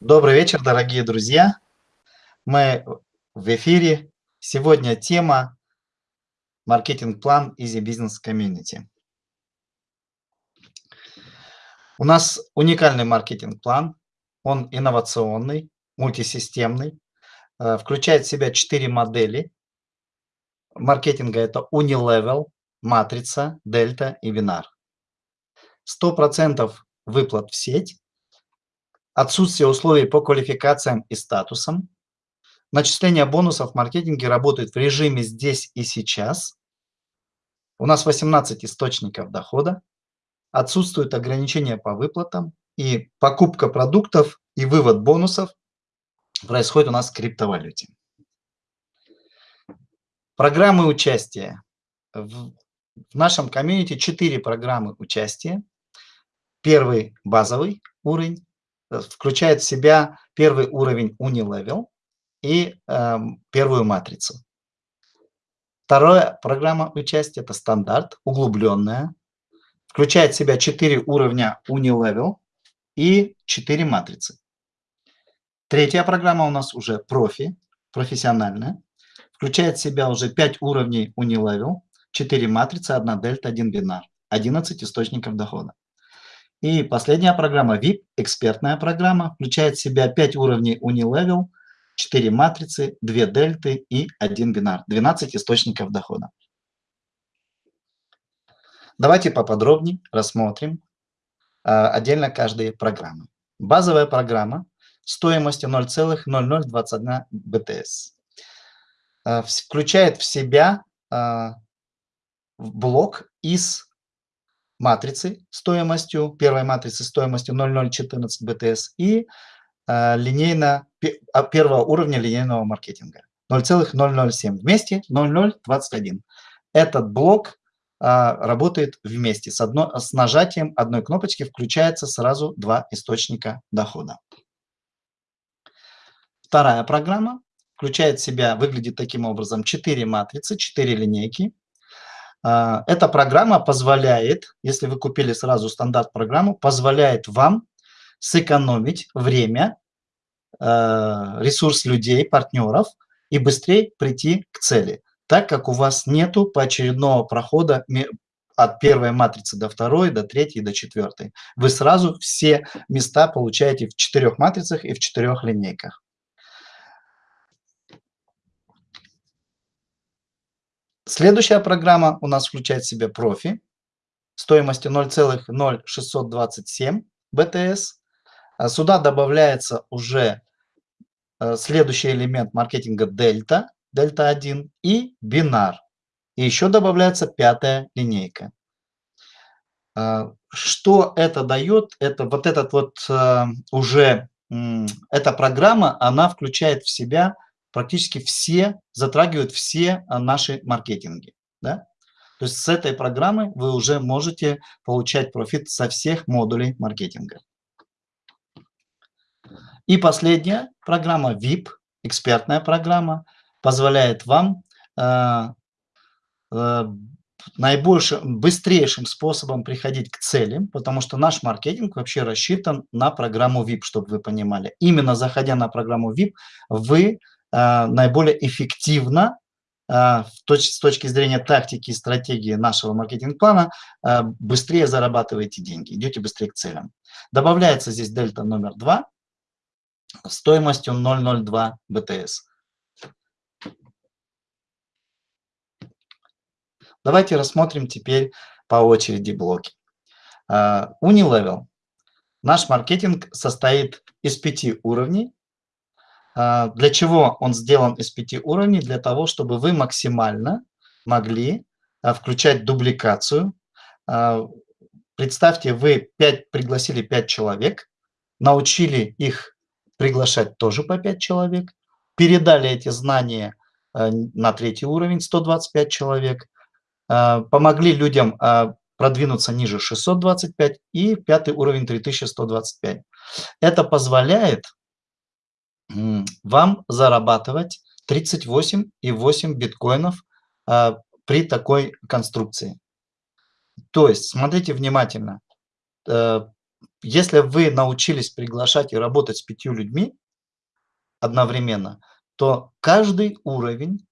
Добрый вечер, дорогие друзья. Мы в эфире. Сегодня тема маркетинг-план Easy Business Community. У нас уникальный маркетинг-план. Он инновационный, мультисистемный, э, включает в себя четыре модели маркетинга. Это Unilevel, Матрица, Дельта и Бинар. 100% выплат в сеть, отсутствие условий по квалификациям и статусам, начисление бонусов в маркетинге работает в режиме здесь и сейчас. У нас 18 источников дохода, отсутствуют ограничения по выплатам, и покупка продуктов и вывод бонусов происходит у нас в криптовалюте. Программы участия. В нашем комьюнити 4 программы участия. Первый базовый уровень включает в себя первый уровень Unilevel и э, первую матрицу. Вторая программа участия – это стандарт, углубленная. Включает в себя 4 уровня Unilevel и 4 матрицы. Третья программа у нас уже профи, профессиональная. Включает в себя уже 5 уровней Unilevel, 4 матрицы, 1 дельта, 1 бинар, 11 источников дохода. И последняя программа VIP, экспертная программа, включает в себя 5 уровней Unilevel, 4 матрицы, 2 дельты и 1 бинар, 12 источников дохода. Давайте поподробнее рассмотрим а, отдельно каждые программы. Базовая программа стоимостью 0,0021 БТС а, включает в себя а, блок из матрицы стоимостью, первой матрицы стоимостью 0,014 БТС и э, линейно, первого уровня линейного маркетинга 0,007, вместе 0,021. Этот блок а, работает вместе. С, одно, с нажатием одной кнопочки включается сразу два источника дохода. Вторая программа включает в себя, выглядит таким образом, 4 матрицы, 4 линейки. А, эта программа позволяет, если вы купили сразу стандарт программу, позволяет вам сэкономить время, а, ресурс людей, партнеров и быстрее прийти к цели, так как у вас нету поочередного прохода от первой матрицы до второй, до третьей, до четвертой. Вы сразу все места получаете в четырех матрицах и в четырех линейках. Следующая программа у нас включает в себя профи стоимостью 0,0627 БТС. А сюда добавляется уже э, следующий элемент маркетинга дельта, дельта 1 и бинар. И еще добавляется пятая линейка. А, что это дает? Это вот этот вот э, уже, эта программа, она включает в себя практически все, затрагивают все а, наши маркетинги. Да? То есть с этой программы вы уже можете получать профит со всех модулей маркетинга. И последняя программа VIP, экспертная программа, позволяет вам э, э, наибольшим, быстрейшим способом приходить к целям, потому что наш маркетинг вообще рассчитан на программу VIP, чтобы вы понимали. Именно заходя на программу VIP, вы наиболее эффективно а, с точки зрения тактики и стратегии нашего маркетинг-плана а, быстрее зарабатываете деньги, идете быстрее к целям. Добавляется здесь дельта номер 2 стоимостью 0,02 БТС. Давайте рассмотрим теперь по очереди блоки. Unilevel. Наш маркетинг состоит из пяти уровней. А, для чего он сделан из пяти уровней? Для того, чтобы вы максимально могли а, включать дубликацию. А, представьте, вы 5, пригласили 5 человек, научили их приглашать тоже по 5 человек, передали эти знания на третий уровень, 125 человек, помогли людям продвинуться ниже 625 и пятый уровень 3125. Это позволяет вам зарабатывать 38,8 биткоинов а, при такой конструкции. То есть, смотрите внимательно, э, если вы научились приглашать и работать с пятью людьми одновременно, то каждый уровень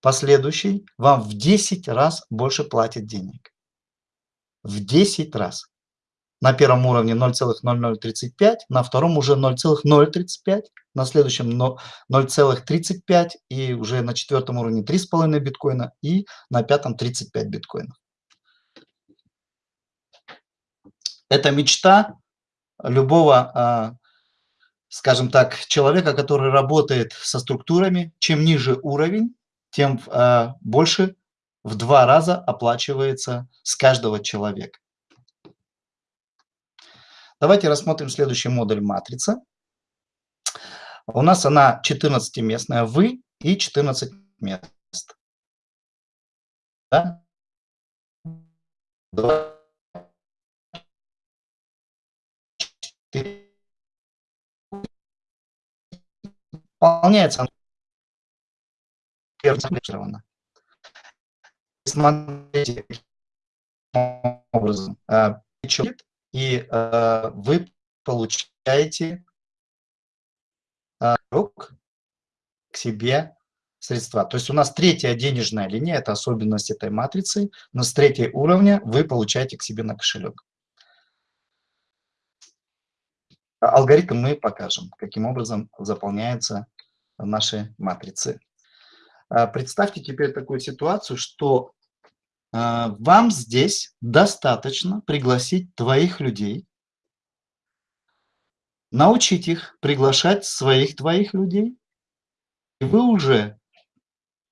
последующий вам в 10 раз больше платит денег. В 10 раз. На первом уровне 0,0035, на втором уже 0,035, на следующем 0,35 и уже на четвертом уровне 3,5 биткоина и на пятом 35 биткоинов. Это мечта любого, а, скажем так, человека, который работает со структурами. Чем ниже уровень, тем а, больше в два раза оплачивается с каждого человека. Давайте рассмотрим следующий модуль матрица. У нас она 14-местная, вы и 14 мест. Да? Выполняется персонифицировано. Смотрите, образом, а, и а, вы получаете а, к себе средства. То есть у нас третья денежная линия, это особенность этой матрицы, но с третьей уровня вы получаете к себе на кошелек. Алгоритм мы покажем, каким образом заполняются наши матрицы. А, представьте теперь такую ситуацию, что а, вам здесь достаточно пригласить твоих людей, научить их приглашать своих твоих людей, и вы уже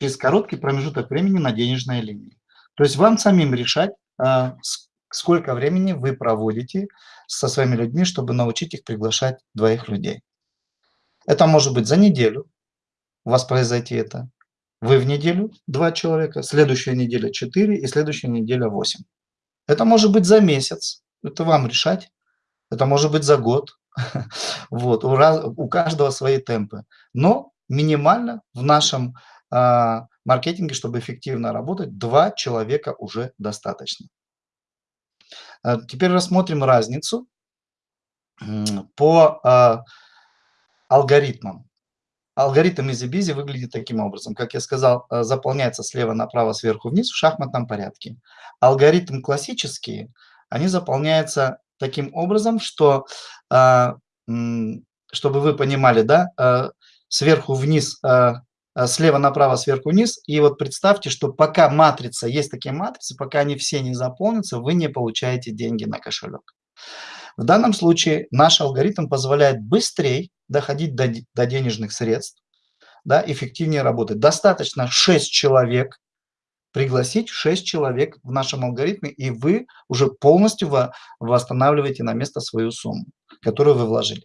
через короткий промежуток времени на денежной линии. То есть вам самим решать, а, сколько времени вы проводите со своими людьми, чтобы научить их приглашать двоих людей. Это может быть за неделю у вас произойти это. Вы в неделю два человека, следующая неделя четыре и следующая неделя восемь. Это может быть за месяц, это вам решать. Это может быть за год. Вот, у, раз, у каждого свои темпы. Но минимально в нашем а, маркетинге, чтобы эффективно работать, два человека уже достаточно. А, теперь рассмотрим разницу по а, алгоритмам. Алгоритм EasyBusy выглядит таким образом. Как я сказал, э, заполняется слева направо, сверху вниз в шахматном порядке. Алгоритм классические, они заполняются таким образом, что, а, чтобы вы понимали, да, э, сверху вниз, э, слева направо, сверху вниз. И вот представьте, что пока матрица, есть такие матрицы, пока они все не заполнятся, вы не получаете деньги на кошелек. В данном случае наш алгоритм позволяет быстрее доходить до, до денежных средств, да, эффективнее работать. Достаточно 6 человек, пригласить 6 человек в нашем алгоритме, и вы уже полностью восстанавливаете на место свою сумму, которую вы вложили.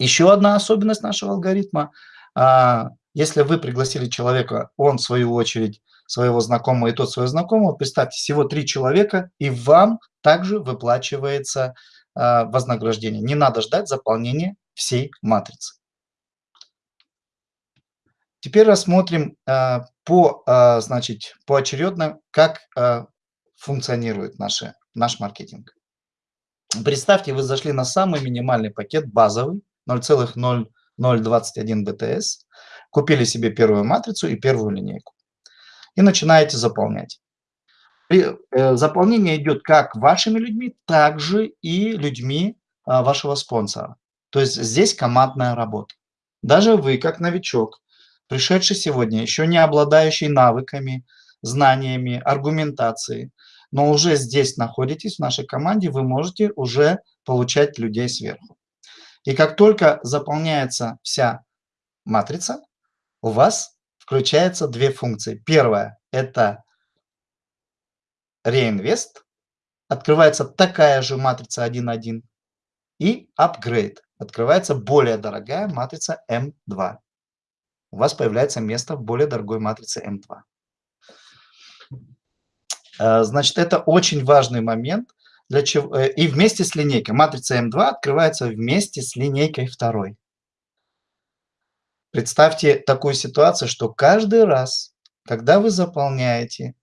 Еще одна особенность нашего алгоритма. А, если вы пригласили человека, он в свою очередь своего знакомого и тот своего знакомого, представьте, всего три человека, и вам также выплачивается э, вознаграждение. Не надо ждать заполнения всей матрицы. Теперь рассмотрим э, по, э, значит, поочередно, как функционирует наши, наш маркетинг. Представьте, вы зашли на самый минимальный пакет, базовый, 0,0021 BTS, купили себе первую матрицу и первую линейку и начинаете заполнять. Э, заполнение идет как вашими людьми, так же и людьми а, вашего спонсора. То есть здесь командная работа. Даже вы, как новичок, пришедший сегодня, еще не обладающий навыками, знаниями, аргументацией, но уже здесь находитесь в нашей команде, вы можете уже получать людей сверху. И как только заполняется вся матрица, у вас включаются две функции. Первая – это реинвест. Открывается такая же матрица 1.1. И upgrade. Открывается более дорогая матрица M2. У вас появляется место в более дорогой матрице M2. Э, значит, это очень важный момент. Для чего, э, и вместе с линейкой. Матрица M2 открывается вместе с линейкой второй. Представьте такую ситуацию, что каждый раз, когда вы заполняете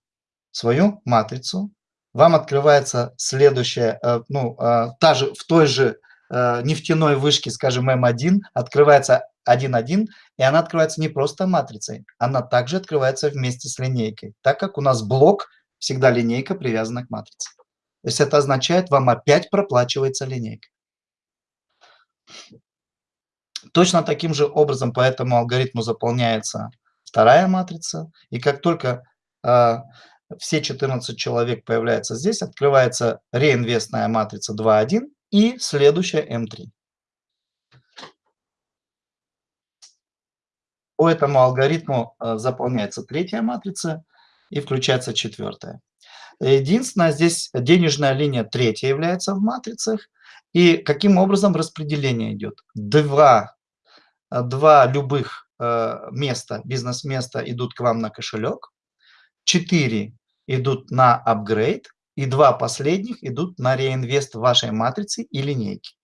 свою матрицу, вам открывается следующая, э, ну, э, та же, в той же э, нефтяной вышке, скажем, М1, открывается 1.1, и она открывается не просто матрицей, она также открывается вместе с линейкой, так как у нас блок всегда линейка привязана к матрице. То есть это означает, вам опять проплачивается линейка. Точно таким же образом по этому алгоритму заполняется вторая матрица, и как только все 14 человек появляются здесь, открывается реинвестная матрица 2.1 и следующая М3. По этому алгоритму э, заполняется третья матрица и включается четвертая. Единственное, здесь денежная линия третья является в матрицах. И каким образом распределение идет? Два, два любых э, места, бизнес-места идут к вам на кошелек, четыре идут на апгрейд, и два последних идут на реинвест вашей матрицы и линейки.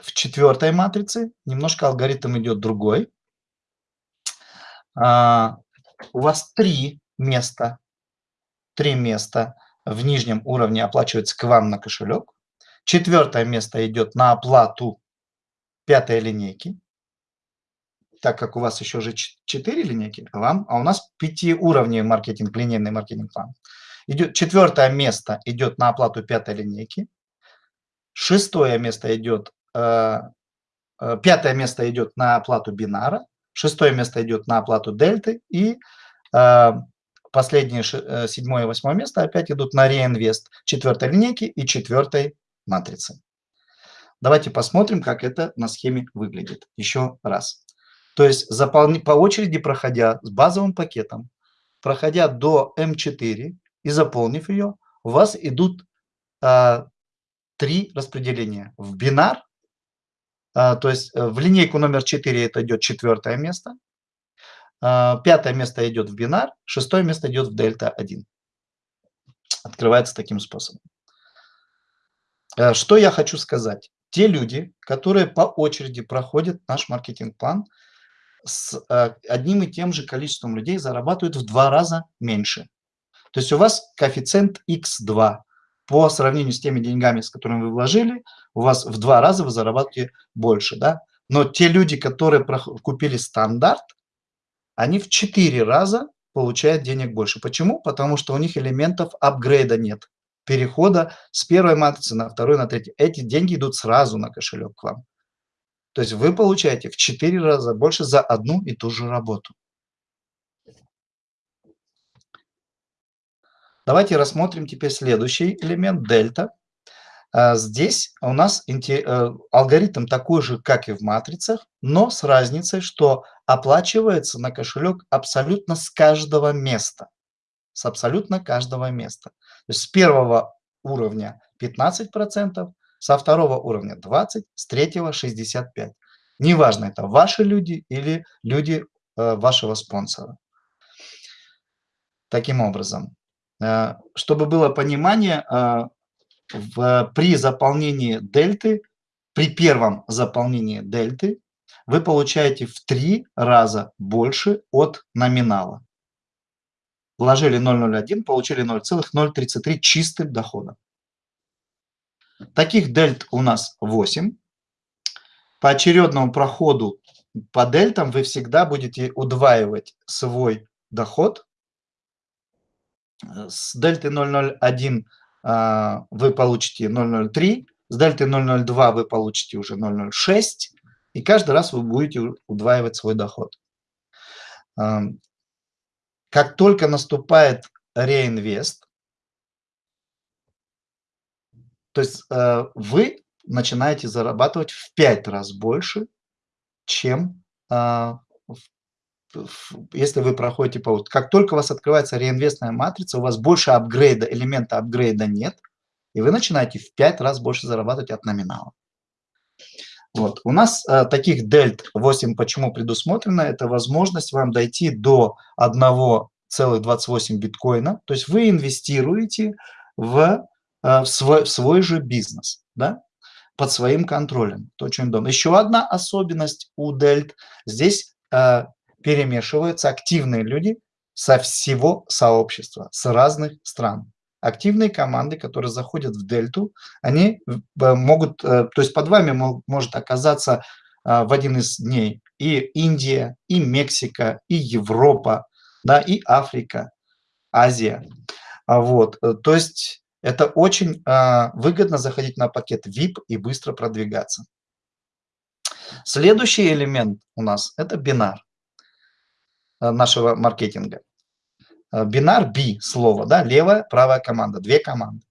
В четвертой матрице немножко алгоритм идет другой. А, у вас три места, три места в нижнем уровне оплачивается к вам на кошелек. Четвертое место идет на оплату пятой линейки, так как у вас еще же 4 линейки, вам, а у нас пятиуровневый маркетинг, линейный маркетинг план. Идет, четвертое место идет на оплату пятой линейки. Шестое место идет, э, э, пятое место идет на оплату бинара. Шестое место идет на оплату дельты. И э, последние э, седьмое и восьмое место опять идут на реинвест четвертой линейки и четвертой матрицы. Давайте посмотрим, как это на схеме выглядит. Еще раз. То есть заполни, по очереди проходя с базовым пакетом, проходя до М4 и заполнив ее, у вас идут а, три распределения. В бинар, а, то есть э, в линейку номер 4 это идет четвертое место, а, пятое место идет в бинар, шестое место идет в дельта 1. Открывается таким способом. Э, что я хочу сказать? Те люди, которые по очереди проходят наш маркетинг-план, с э, одним и тем же количеством людей зарабатывают в два раза меньше. То есть у вас коэффициент x2 по сравнению с теми деньгами, с которыми вы вложили, у вас в два раза вы зарабатываете больше. Да? Но те люди, которые купили стандарт, они в четыре раза получают денег больше. Почему? Потому что у них элементов апгрейда нет. Перехода с первой матрицы на вторую, на третью. Эти деньги идут сразу на кошелек к вам. То есть вы получаете в 4 раза больше за одну и ту же работу. Давайте рассмотрим теперь следующий элемент дельта. А, здесь у нас э, алгоритм такой же, как и в матрицах, но с разницей, что оплачивается на кошелек абсолютно с каждого места. С абсолютно каждого места. То есть с первого уровня 15%, со второго уровня 20, с третьего 65. Неважно, это ваши люди или люди э, вашего спонсора. Таким образом, э, чтобы было понимание, э, при заполнении дельты, при первом заполнении дельты, вы получаете в три раза больше от номинала. Вложили 0,01, получили 0,033 чистым дохода. Таких дельт у нас 8. По очередному проходу по дельтам вы всегда будете удваивать свой доход. С дельты 0,01 а, вы получите 0,03, с дельты 0,02 вы получите уже 0,06, и каждый раз вы будете удваивать свой доход. Как только наступает реинвест, то есть э, вы начинаете зарабатывать в 5 раз больше, чем а, если вы проходите по... Как только у вас открывается реинвестная матрица, у вас больше апгрейда, элемента апгрейда нет, и вы начинаете в 5 раз больше зарабатывать от номинала. Вот. У нас а, таких дельт 8 почему предусмотрено? Это возможность вам дойти до 1,28 биткоина. То есть вы инвестируете в, в, свой, в свой же бизнес. Да? под своим контролем. Это очень удобно. Еще одна особенность у дельт. Здесь э, перемешиваются активные люди со всего сообщества, с разных стран. Активные команды, которые заходят в дельту, они э, могут, э, то есть под вами может оказаться а, в один из дней и Индия, и Мексика, и Европа, да, и Африка, Азия. А вот, э, то есть это очень а, выгодно заходить на пакет VIP и быстро продвигаться. Следующий элемент у нас – это бинар нашего маркетинга. Бинар B слово, да, левая, правая команда, две команды.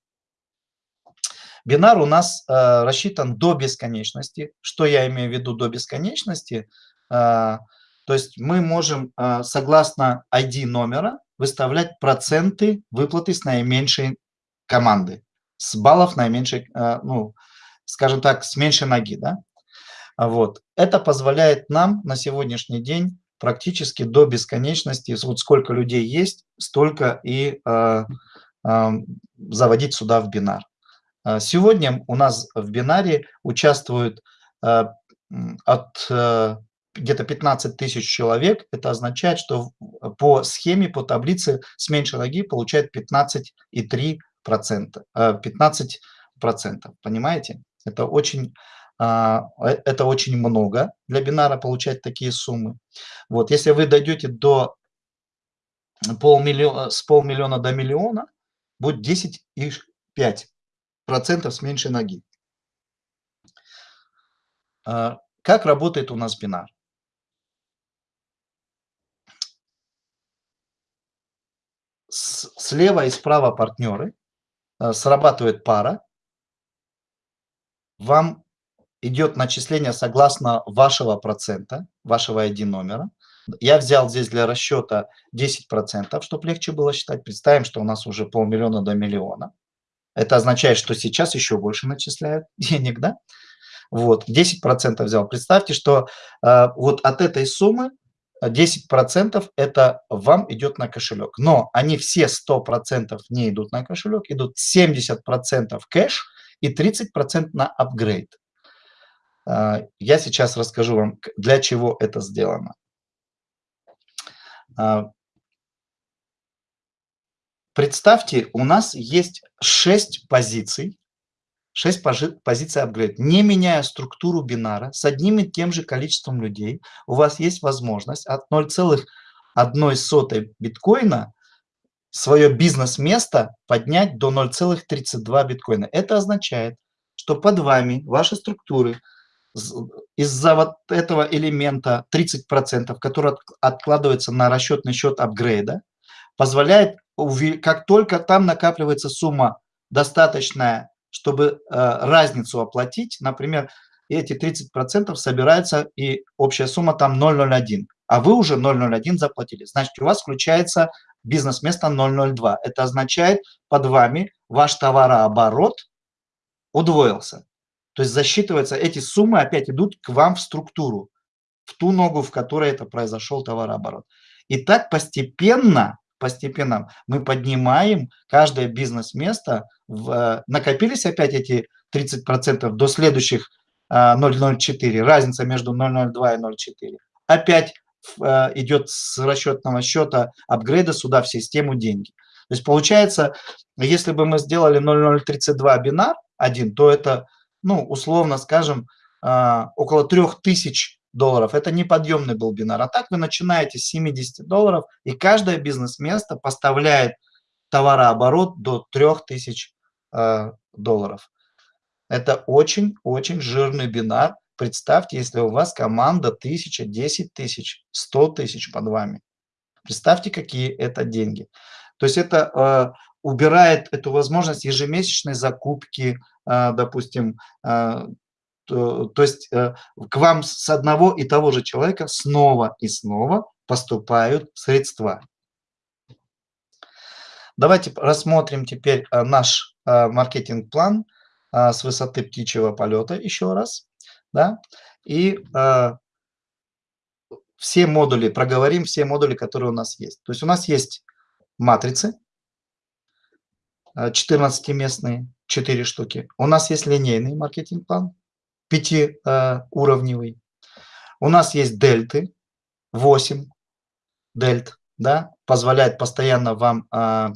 Бинар у нас э, рассчитан до бесконечности. Что я имею в виду до бесконечности? Э, то есть мы можем, э, согласно ID номера, выставлять проценты выплаты с наименьшей команды, с баллов наименьшей, э, ну, скажем так, с меньшей ноги. Да? Вот. Это позволяет нам на сегодняшний день практически до бесконечности, вот сколько людей есть, столько и э, э, заводить сюда в бинар. А, сегодня у нас в бинаре участвуют а, от э, где-то 15 тысяч человек. Это означает, что по схеме, по таблице с меньшей ноги получает 15,3%. 15 процентов, понимаете? Это очень, а, э, это очень много для бинара получать такие суммы. Вот, если вы дойдете до полмиллиона, с полмиллиона до миллиона, будет 10,5 процентов с меньшей ноги. А, как работает у нас бинар? Слева и справа партнеры, срабатывает пара, вам идет начисление согласно вашего процента, вашего ID номера. Я взял здесь для расчета 10%, чтобы легче было считать. Представим, что у нас уже полмиллиона до миллиона. Это означает, что сейчас еще больше начисляют денег, да? Вот, 10% взял. Представьте, что э, вот от этой суммы 10% это вам идет на кошелек. Но они все 100% не идут на кошелек, идут 70% кэш и 30% на апгрейд. Э, я сейчас расскажу вам, для чего это сделано. Э, Представьте, у нас есть 6 позиций, 6 позиций апгрейд. Не меняя структуру бинара, с одним и тем же количеством людей, у вас есть возможность от 0,1 биткоина свое бизнес-место поднять до 0,32 биткоина. Это означает, что под вами, ваши структуры, из-за вот этого элемента 30%, который откладывается на расчетный счет апгрейда, позволяет как только там накапливается сумма достаточная, чтобы э, разницу оплатить, например, эти 30% собираются, и общая сумма там 0,01, а вы уже 0,01 заплатили. Значит, у вас включается бизнес-место 0,02. Это означает, под вами ваш товарооборот удвоился. То есть засчитывается, эти суммы опять идут к вам в структуру, в ту ногу, в которой это произошел товарооборот. И так постепенно постепенно мы поднимаем каждое бизнес-место, в, накопились опять эти 30% до следующих 0,04, а, разница между 0,02 и 0,4. Опять а, идет с расчетного счета апгрейда сюда в систему деньги. То есть получается, если бы мы сделали 0,032 бинар один, то это, ну, условно скажем, около 3000 долларов. Это неподъемный был бинар. А так вы начинаете с 70 долларов, и каждое бизнес-место поставляет товарооборот до 3000 э, долларов. Это очень-очень жирный бинар. Представьте, если у вас команда 1000, 10 тысяч, 100 тысяч под вами. Представьте, какие это деньги. То есть это э, убирает эту возможность ежемесячной закупки, э, допустим, э, то, есть э, к вам с одного и того же человека снова и снова поступают средства. Давайте рассмотрим теперь э, наш э, маркетинг-план с высоты птичьего полета еще раз. Да? И все модули, проговорим все модули, которые у нас есть. То есть у нас есть матрицы, 14-местные, 4 штуки. У нас есть линейный маркетинг-план, пятиуровневый. У нас есть дельты, 8 дельт, да, позволяет постоянно вам а,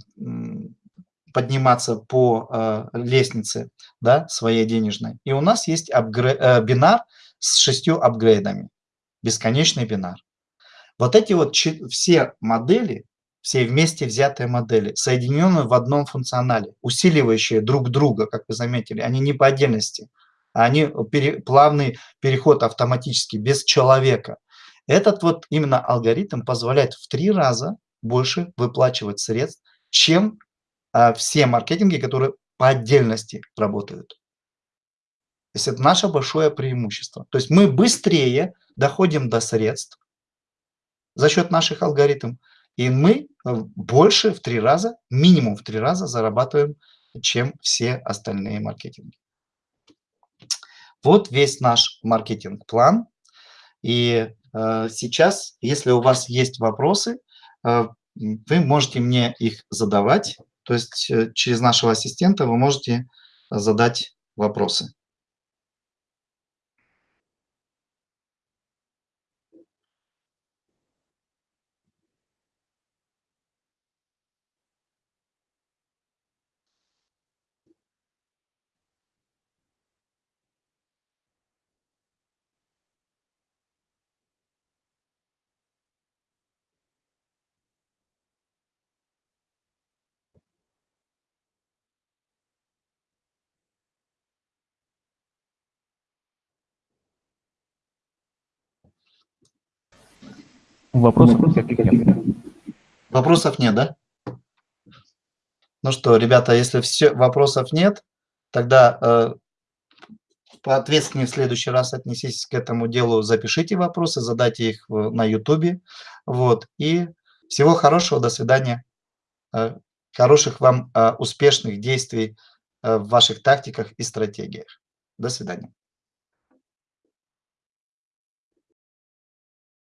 подниматься по а, лестнице да, своей денежной. И у нас есть апгрей... Э, бинар с шестью апгрейдами, бесконечный бинар. Вот эти вот все модели, все вместе взятые модели, соединенные в одном функционале, усиливающие друг друга, как вы заметили, они не по отдельности, они пере, плавный переход автоматически, без человека. Этот вот именно алгоритм позволяет в три раза больше выплачивать средств, чем а, все маркетинги, которые по отдельности работают. То есть это наше большое преимущество. То есть мы быстрее доходим до средств за счет наших алгоритмов, и мы э, больше в три раза, минимум в три раза зарабатываем, чем все остальные маркетинги. Вот весь наш маркетинг-план. И э, сейчас, если у вас есть вопросы, э, вы можете мне их задавать. То есть э, через нашего ассистента вы можете задать вопросы. Вопросов нет. Вопросов нет, да? Ну что, ребята, если все вопросов нет, тогда э, поответственнее в следующий раз отнеситесь к этому делу, запишите вопросы, задайте их на YouTube. Вот. И всего хорошего, до свидания. Э, хороших вам э, успешных действий э, в ваших тактиках и стратегиях. До свидания.